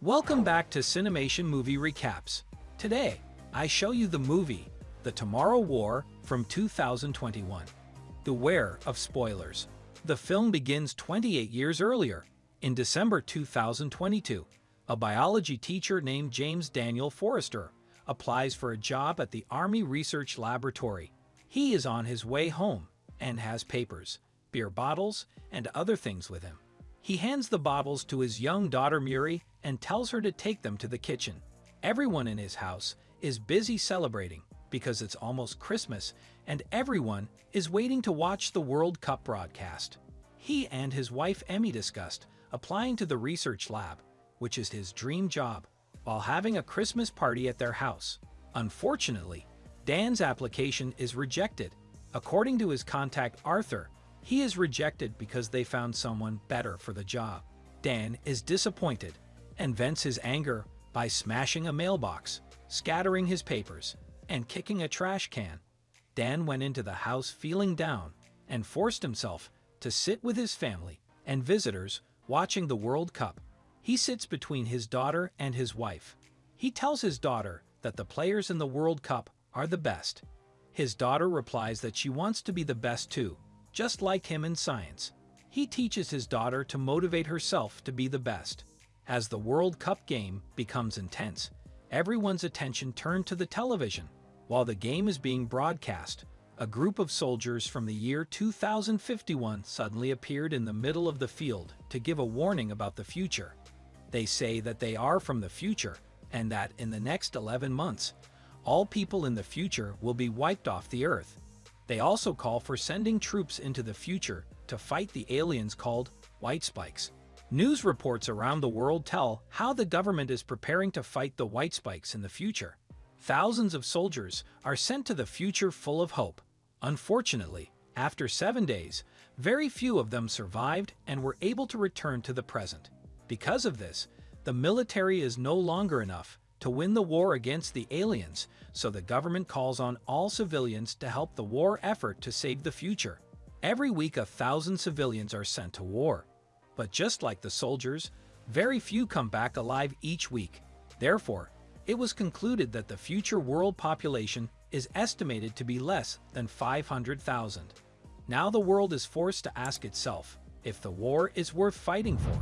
Welcome back to Cinemation Movie Recaps. Today, I show you the movie The Tomorrow War from 2021. Beware of spoilers. The film begins 28 years earlier, in December 2022. A biology teacher named James Daniel Forester applies for a job at the Army Research Laboratory. He is on his way home and has papers, beer bottles, and other things with him. He hands the bottles to his young daughter Muri and tells her to take them to the kitchen. Everyone in his house is busy celebrating because it's almost Christmas and everyone is waiting to watch the World Cup broadcast. He and his wife Emmy discussed applying to the research lab, which is his dream job, while having a Christmas party at their house. Unfortunately, Dan's application is rejected. According to his contact Arthur, he is rejected because they found someone better for the job. Dan is disappointed and vents his anger by smashing a mailbox, scattering his papers, and kicking a trash can. Dan went into the house feeling down and forced himself to sit with his family and visitors watching the World Cup. He sits between his daughter and his wife. He tells his daughter that the players in the World Cup are the best. His daughter replies that she wants to be the best too, just like him in science. He teaches his daughter to motivate herself to be the best. As the World Cup game becomes intense, everyone's attention turned to the television. While the game is being broadcast, a group of soldiers from the year 2051 suddenly appeared in the middle of the field to give a warning about the future. They say that they are from the future and that in the next 11 months, all people in the future will be wiped off the earth. They also call for sending troops into the future to fight the aliens called White Spikes. News reports around the world tell how the government is preparing to fight the White Spikes in the future. Thousands of soldiers are sent to the future full of hope. Unfortunately, after seven days, very few of them survived and were able to return to the present. Because of this, the military is no longer enough to win the war against the aliens, so the government calls on all civilians to help the war effort to save the future. Every week a thousand civilians are sent to war. But just like the soldiers, very few come back alive each week. Therefore, it was concluded that the future world population is estimated to be less than 500,000. Now the world is forced to ask itself if the war is worth fighting for.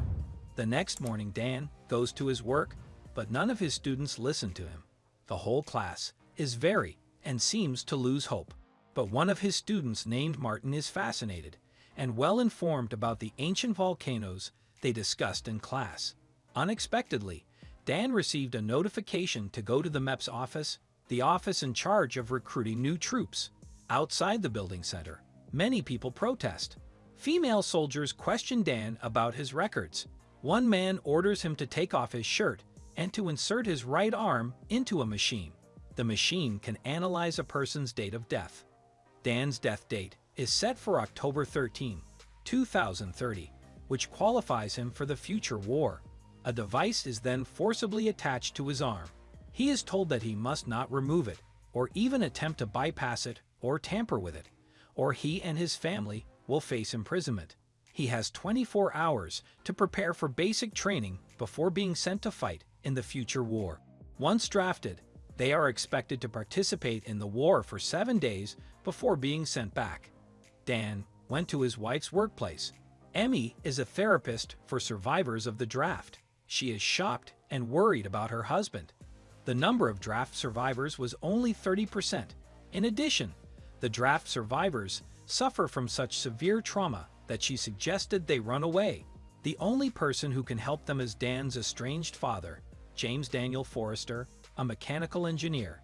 The next morning Dan goes to his work but none of his students listen to him. The whole class is very and seems to lose hope. But one of his students named Martin is fascinated and well informed about the ancient volcanoes they discussed in class. Unexpectedly, Dan received a notification to go to the MEPS office, the office in charge of recruiting new troops. Outside the building center, many people protest. Female soldiers question Dan about his records. One man orders him to take off his shirt and to insert his right arm into a machine. The machine can analyze a person's date of death. Dan's death date is set for October 13, 2030, which qualifies him for the future war. A device is then forcibly attached to his arm. He is told that he must not remove it, or even attempt to bypass it or tamper with it, or he and his family will face imprisonment. He has 24 hours to prepare for basic training before being sent to fight in the future war. Once drafted, they are expected to participate in the war for seven days before being sent back. Dan went to his wife's workplace. Emmy is a therapist for survivors of the draft. She is shocked and worried about her husband. The number of draft survivors was only 30%. In addition, the draft survivors suffer from such severe trauma that she suggested they run away. The only person who can help them is Dan's estranged father, James Daniel Forester, a mechanical engineer.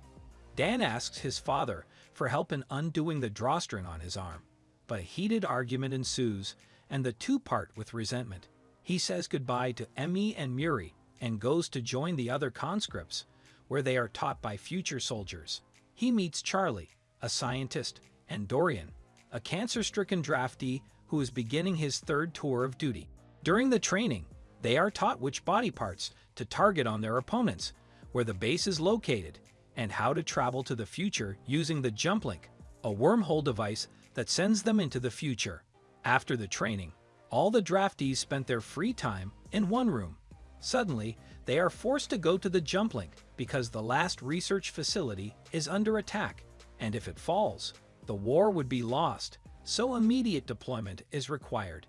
Dan asks his father for help in undoing the drawstring on his arm, but a heated argument ensues and the two part with resentment. He says goodbye to Emmy and Muri and goes to join the other conscripts, where they are taught by future soldiers. He meets Charlie, a scientist, and Dorian, a cancer-stricken draftee who is beginning his third tour of duty. During the training, they are taught which body parts to target on their opponents, where the base is located, and how to travel to the future using the Jump Link, a wormhole device that sends them into the future. After the training, all the draftees spent their free time in one room. Suddenly, they are forced to go to the jump link because the last research facility is under attack, and if it falls, the war would be lost, so immediate deployment is required.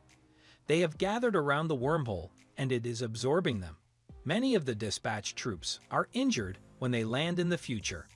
They have gathered around the wormhole, and it is absorbing them. Many of the dispatched troops are injured when they land in the future.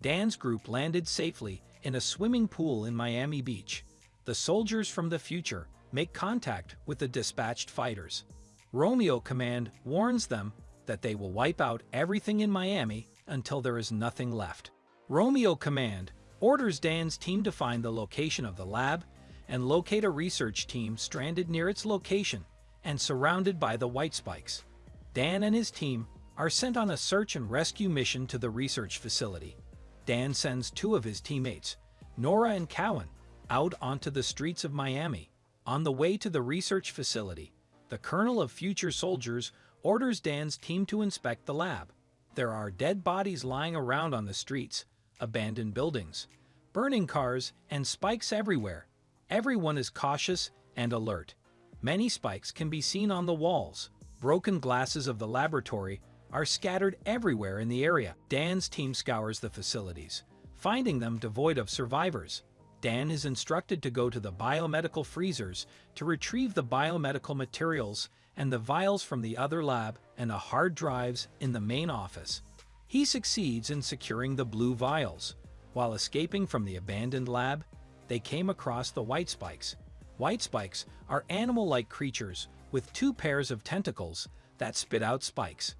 Dan's group landed safely in a swimming pool in Miami Beach. The soldiers from the future make contact with the dispatched fighters. Romeo Command warns them that they will wipe out everything in Miami until there is nothing left. Romeo Command orders Dan's team to find the location of the lab and locate a research team stranded near its location and surrounded by the white spikes. Dan and his team are sent on a search and rescue mission to the research facility. Dan sends two of his teammates, Nora and Cowan, out onto the streets of Miami. On the way to the research facility, the Colonel of Future Soldiers orders Dan's team to inspect the lab. There are dead bodies lying around on the streets, abandoned buildings, burning cars, and spikes everywhere. Everyone is cautious and alert. Many spikes can be seen on the walls. Broken glasses of the laboratory are scattered everywhere in the area. Dan's team scours the facilities, finding them devoid of survivors. Dan is instructed to go to the biomedical freezers to retrieve the biomedical materials and the vials from the other lab and the hard drives in the main office. He succeeds in securing the blue vials. While escaping from the abandoned lab, they came across the white spikes. White spikes are animal-like creatures with two pairs of tentacles that spit out spikes.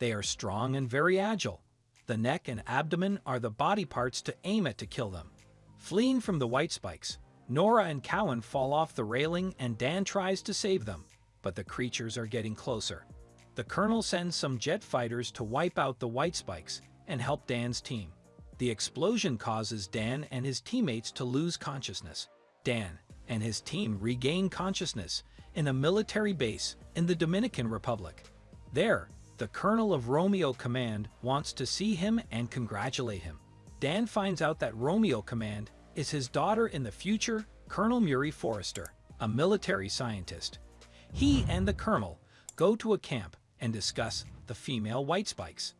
They are strong and very agile. The neck and abdomen are the body parts to aim at to kill them. Fleeing from the white spikes, Nora and Cowan fall off the railing and Dan tries to save them, but the creatures are getting closer. The Colonel sends some jet fighters to wipe out the white spikes and help Dan's team. The explosion causes Dan and his teammates to lose consciousness. Dan and his team regain consciousness in a military base in the Dominican Republic. There, the Colonel of Romeo Command wants to see him and congratulate him. Dan finds out that Romeo Command is his daughter in the future, Colonel Muri Forester, a military scientist. He and the Colonel go to a camp and discuss the female white spikes.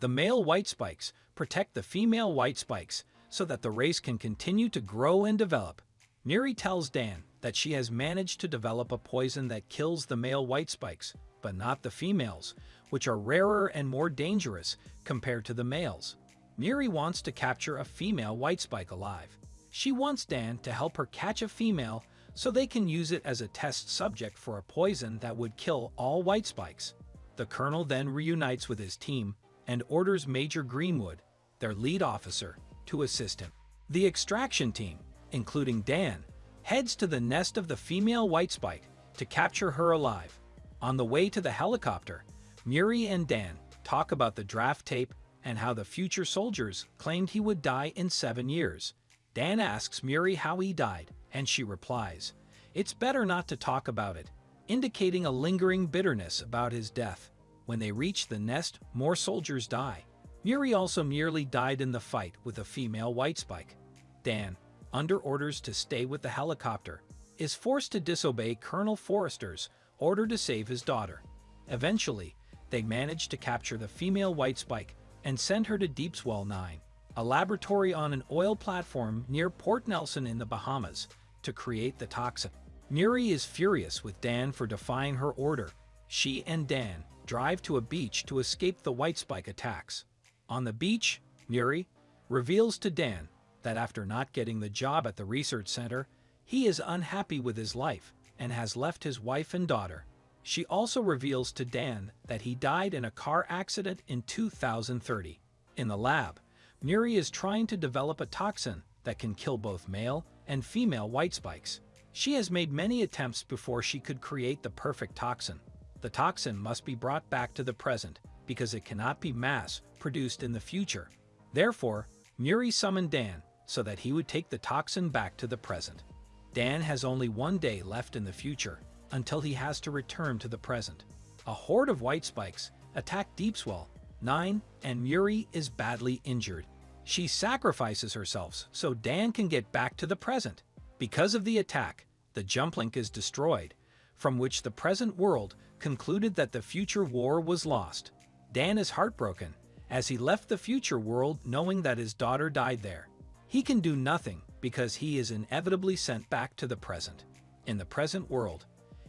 The male white spikes protect the female white spikes so that the race can continue to grow and develop. Muri tells Dan that she has managed to develop a poison that kills the male white spikes, but not the females, which are rarer and more dangerous compared to the males. Muri wants to capture a female white spike alive. She wants Dan to help her catch a female so they can use it as a test subject for a poison that would kill all white spikes. The colonel then reunites with his team and orders Major Greenwood, their lead officer, to assist him. The extraction team, including Dan, heads to the nest of the female white spike to capture her alive. On the way to the helicopter, Muri and Dan talk about the draft tape and how the future soldiers claimed he would die in seven years. Dan asks Muri how he died, and she replies, It's better not to talk about it, indicating a lingering bitterness about his death. When they reach the nest, more soldiers die. Muri also nearly died in the fight with a female white spike. Dan, under orders to stay with the helicopter, is forced to disobey Colonel Forester's order to save his daughter. Eventually, they manage to capture the female white spike and send her to Deepswell 9, a laboratory on an oil platform near Port Nelson in the Bahamas, to create the toxin. Muri is furious with Dan for defying her order. She and Dan drive to a beach to escape the white spike attacks. On the beach, Muri reveals to Dan that after not getting the job at the research center, he is unhappy with his life and has left his wife and daughter. She also reveals to Dan that he died in a car accident in 2030. In the lab, Muri is trying to develop a toxin that can kill both male and female white spikes. She has made many attempts before she could create the perfect toxin. The toxin must be brought back to the present because it cannot be mass-produced in the future. Therefore, Muri summoned Dan so that he would take the toxin back to the present. Dan has only one day left in the future until he has to return to the present. A horde of white spikes attack Deepswell 9 and Muri is badly injured. She sacrifices herself so Dan can get back to the present. Because of the attack, the jump link is destroyed, from which the present world concluded that the future war was lost. Dan is heartbroken, as he left the future world knowing that his daughter died there. He can do nothing because he is inevitably sent back to the present. In the present world,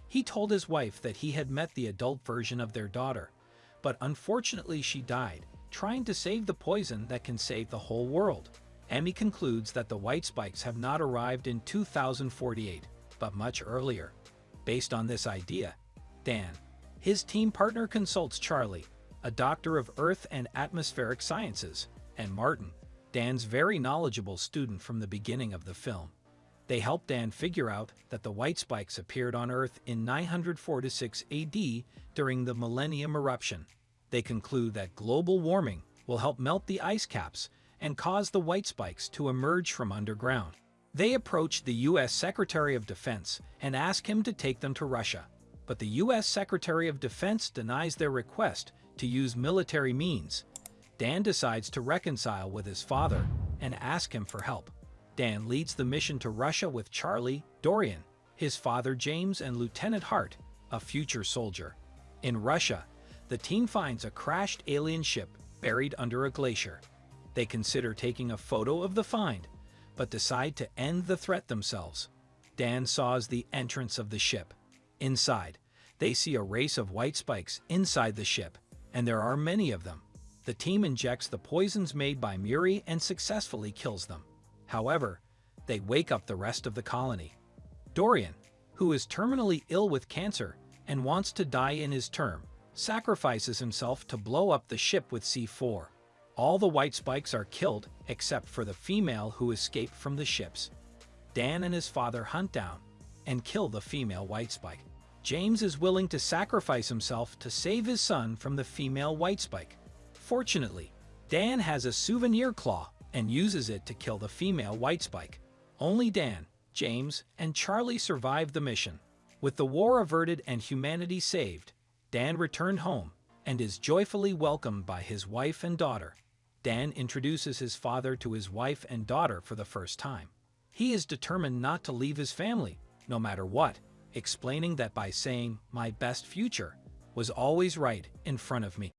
he told his wife that he had met the adult version of their daughter, but unfortunately she died, trying to save the poison that can save the whole world. Emmy concludes that the White Spikes have not arrived in 2048, but much earlier. Based on this idea, Dan, his team partner consults Charlie, a doctor of Earth and Atmospheric Sciences, and Martin, Dan's very knowledgeable student from the beginning of the film. They help Dan figure out that the white spikes appeared on Earth in 946 AD during the Millennium Eruption. They conclude that global warming will help melt the ice caps and cause the white spikes to emerge from underground. They approach the U.S. Secretary of Defense and ask him to take them to Russia, but the U.S. Secretary of Defense denies their request to use military means. Dan decides to reconcile with his father and ask him for help. Dan leads the mission to Russia with Charlie, Dorian, his father James, and Lieutenant Hart, a future soldier. In Russia, the team finds a crashed alien ship buried under a glacier. They consider taking a photo of the find, but decide to end the threat themselves. Dan saws the entrance of the ship. Inside, they see a race of white spikes inside the ship, and there are many of them. The team injects the poisons made by Muri and successfully kills them. However, they wake up the rest of the colony. Dorian, who is terminally ill with cancer and wants to die in his term, sacrifices himself to blow up the ship with C4. All the white spikes are killed except for the female who escaped from the ships. Dan and his father hunt down and kill the female white spike. James is willing to sacrifice himself to save his son from the female white spike. Fortunately, Dan has a souvenir claw and uses it to kill the female White Spike. Only Dan, James, and Charlie survived the mission. With the war averted and humanity saved, Dan returned home and is joyfully welcomed by his wife and daughter. Dan introduces his father to his wife and daughter for the first time. He is determined not to leave his family, no matter what, explaining that by saying, my best future, was always right in front of me.